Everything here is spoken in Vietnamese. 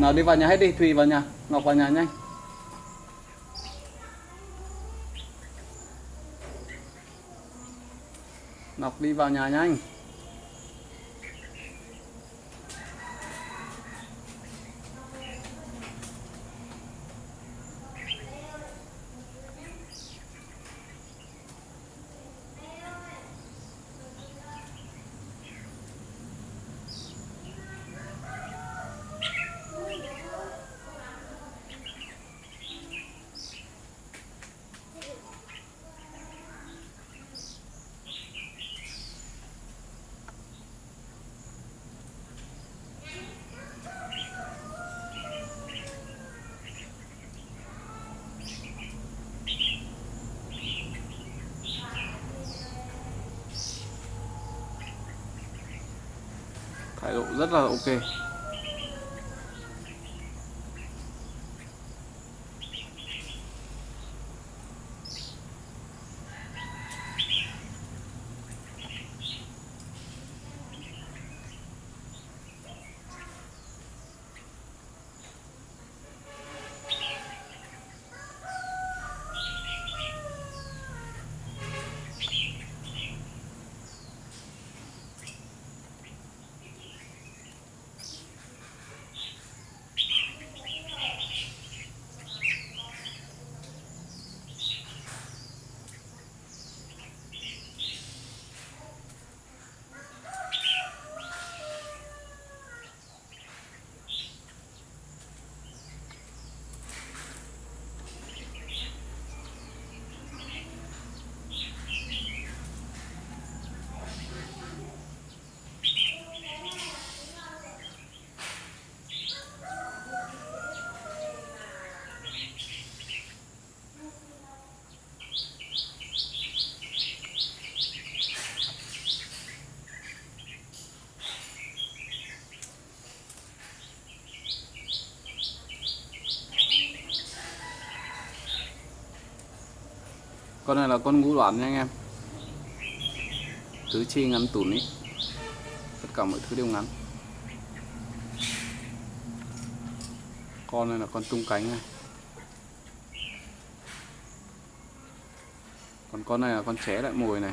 nào, đi vào nhà hết đi, thùy vào nhà, ngọc vào nhà nhanh. Ngọc đi vào nhà nhanh. Thái độ rất là ok. Con này là con ngũ đoạn nha anh em. Tứ chi ngắn tủn ý. Tất cả mọi thứ đều ngắn. Con này là con tung cánh này. Còn con này là con ché lại mồi này.